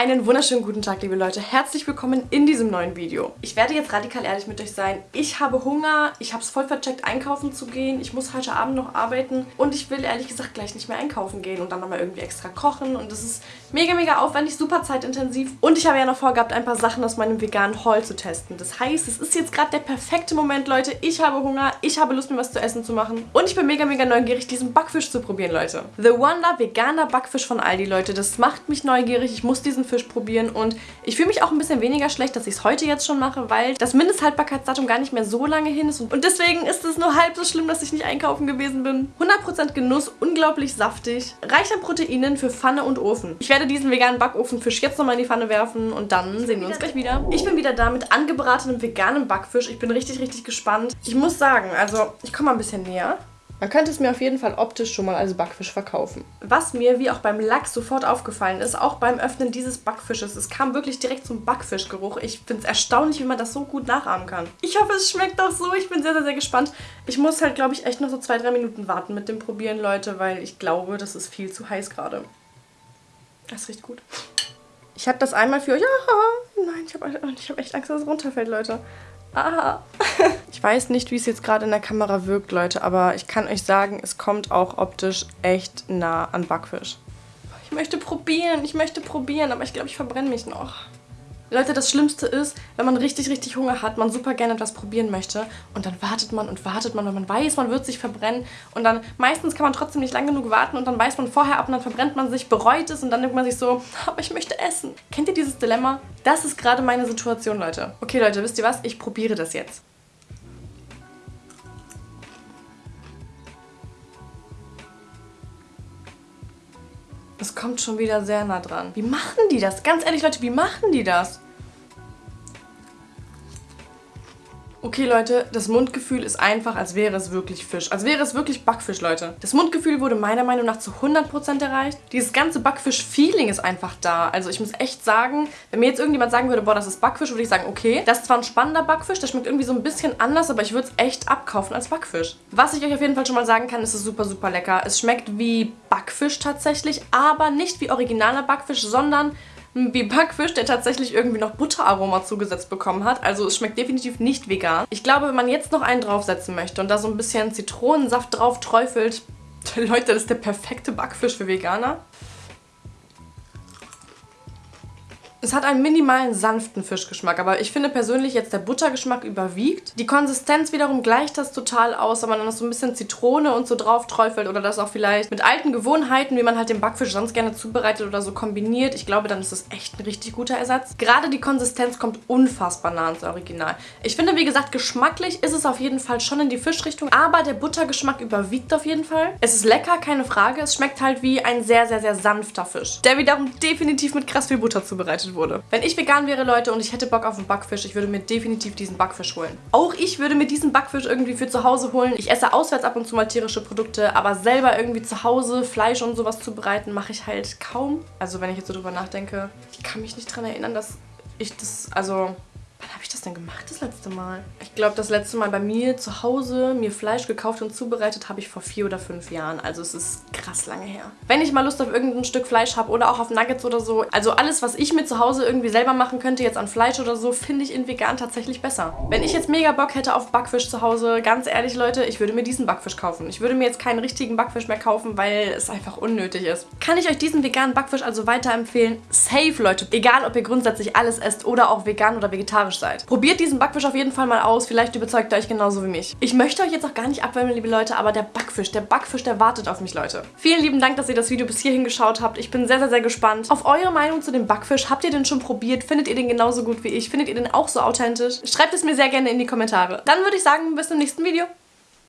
Einen wunderschönen guten Tag, liebe Leute. Herzlich willkommen in diesem neuen Video. Ich werde jetzt radikal ehrlich mit euch sein. Ich habe Hunger, ich habe es voll vercheckt, einkaufen zu gehen. Ich muss heute Abend noch arbeiten und ich will ehrlich gesagt gleich nicht mehr einkaufen gehen und dann nochmal irgendwie extra kochen. Und das ist mega, mega aufwendig, super zeitintensiv. Und ich habe ja noch vorgehabt, ein paar Sachen aus meinem veganen Haul zu testen. Das heißt, es ist jetzt gerade der perfekte Moment, Leute. Ich habe Hunger, ich habe Lust, mir was zu essen zu machen. Und ich bin mega, mega neugierig, diesen Backfisch zu probieren, Leute. The Wonder veganer Backfisch von Aldi, Leute. Das macht mich neugierig. Ich muss diesen Fisch probieren und ich fühle mich auch ein bisschen weniger schlecht, dass ich es heute jetzt schon mache, weil das Mindesthaltbarkeitsdatum gar nicht mehr so lange hin ist und deswegen ist es nur halb so schlimm, dass ich nicht einkaufen gewesen bin. 100% Genuss, unglaublich saftig, reich an Proteinen für Pfanne und Ofen. Ich werde diesen veganen Backofenfisch jetzt nochmal in die Pfanne werfen und dann sehen wir uns gleich wieder. Ich bin wieder da mit angebratenem veganem Backfisch. Ich bin richtig, richtig gespannt. Ich muss sagen, also ich komme mal ein bisschen näher. Man könnte es mir auf jeden Fall optisch schon mal als Backfisch verkaufen. Was mir, wie auch beim Lachs, sofort aufgefallen ist, auch beim Öffnen dieses Backfisches, es kam wirklich direkt zum Backfischgeruch. Ich finde es erstaunlich, wie man das so gut nachahmen kann. Ich hoffe, es schmeckt auch so. Ich bin sehr, sehr, sehr gespannt. Ich muss halt, glaube ich, echt noch so zwei, drei Minuten warten mit dem Probieren, Leute, weil ich glaube, das ist viel zu heiß gerade. Das riecht gut. Ich habe das einmal für euch... Ja, nein, ich habe hab echt Angst, dass es runterfällt, Leute. Ah. Ich weiß nicht, wie es jetzt gerade in der Kamera wirkt, Leute, aber ich kann euch sagen, es kommt auch optisch echt nah an Backfisch. Ich möchte probieren, ich möchte probieren, aber ich glaube, ich verbrenne mich noch. Leute, das Schlimmste ist, wenn man richtig, richtig Hunger hat, man super gerne etwas probieren möchte und dann wartet man und wartet man, weil man weiß, man wird sich verbrennen und dann meistens kann man trotzdem nicht lang genug warten und dann weiß man vorher ab und dann verbrennt man sich, bereut es und dann denkt man sich so, aber ich möchte essen. Kennt ihr dieses Dilemma? Das ist gerade meine Situation, Leute. Okay, Leute, wisst ihr was? Ich probiere das jetzt. Es kommt schon wieder sehr nah dran. Wie machen die das? Ganz ehrlich, Leute, wie machen die das? Okay, Leute, das Mundgefühl ist einfach, als wäre es wirklich Fisch. Als wäre es wirklich Backfisch, Leute. Das Mundgefühl wurde meiner Meinung nach zu 100% erreicht. Dieses ganze Backfisch-Feeling ist einfach da. Also ich muss echt sagen, wenn mir jetzt irgendjemand sagen würde, boah, das ist Backfisch, würde ich sagen, okay, das ist zwar ein spannender Backfisch, der schmeckt irgendwie so ein bisschen anders, aber ich würde es echt abkaufen als Backfisch. Was ich euch auf jeden Fall schon mal sagen kann, ist es super, super lecker. Es schmeckt wie Backfisch tatsächlich, aber nicht wie originaler Backfisch, sondern wie Backfisch, der tatsächlich irgendwie noch Butteraroma zugesetzt bekommen hat. Also es schmeckt definitiv nicht vegan. Ich glaube, wenn man jetzt noch einen draufsetzen möchte und da so ein bisschen Zitronensaft drauf träufelt, Leute, das ist der perfekte Backfisch für Veganer. Es hat einen minimalen sanften Fischgeschmack, aber ich finde persönlich jetzt der Buttergeschmack überwiegt. Die Konsistenz wiederum gleicht das total aus, wenn man dann so ein bisschen Zitrone und so drauf träufelt oder das auch vielleicht mit alten Gewohnheiten, wie man halt den Backfisch sonst gerne zubereitet oder so kombiniert. Ich glaube, dann ist das echt ein richtig guter Ersatz. Gerade die Konsistenz kommt unfassbar nah ans Original. Ich finde, wie gesagt, geschmacklich ist es auf jeden Fall schon in die Fischrichtung, aber der Buttergeschmack überwiegt auf jeden Fall. Es ist lecker, keine Frage. Es schmeckt halt wie ein sehr, sehr, sehr sanfter Fisch, der wiederum definitiv mit krass viel Butter zubereitet verarbeitet wurde. Wenn ich vegan wäre, Leute, und ich hätte Bock auf einen Backfisch, ich würde mir definitiv diesen Backfisch holen. Auch ich würde mir diesen Backfisch irgendwie für zu Hause holen. Ich esse auswärts ab und zu mal tierische Produkte, aber selber irgendwie zu Hause Fleisch und sowas zubereiten, mache ich halt kaum. Also wenn ich jetzt so drüber nachdenke, ich kann mich nicht dran erinnern, dass ich das, also Wann habe ich das denn gemacht das letzte Mal? Ich glaube, das letzte Mal bei mir zu Hause mir Fleisch gekauft und zubereitet habe ich vor vier oder fünf Jahren. Also es ist krass lange her. Wenn ich mal Lust auf irgendein Stück Fleisch habe oder auch auf Nuggets oder so, also alles, was ich mir zu Hause irgendwie selber machen könnte, jetzt an Fleisch oder so, finde ich in vegan tatsächlich besser. Wenn ich jetzt mega Bock hätte auf Backfisch zu Hause, ganz ehrlich, Leute, ich würde mir diesen Backfisch kaufen. Ich würde mir jetzt keinen richtigen Backfisch mehr kaufen, weil es einfach unnötig ist. Kann ich euch diesen veganen Backfisch also weiterempfehlen? Safe, Leute. Egal, ob ihr grundsätzlich alles esst oder auch vegan oder vegetarisch vegetarisch seid. Probiert diesen Backfisch auf jeden Fall mal aus. Vielleicht überzeugt er euch genauso wie mich. Ich möchte euch jetzt auch gar nicht abwärmen, liebe Leute, aber der Backfisch, der Backfisch, der wartet auf mich, Leute. Vielen lieben Dank, dass ihr das Video bis hierhin geschaut habt. Ich bin sehr, sehr, sehr gespannt auf eure Meinung zu dem Backfisch. Habt ihr den schon probiert? Findet ihr den genauso gut wie ich? Findet ihr den auch so authentisch? Schreibt es mir sehr gerne in die Kommentare. Dann würde ich sagen, bis zum nächsten Video.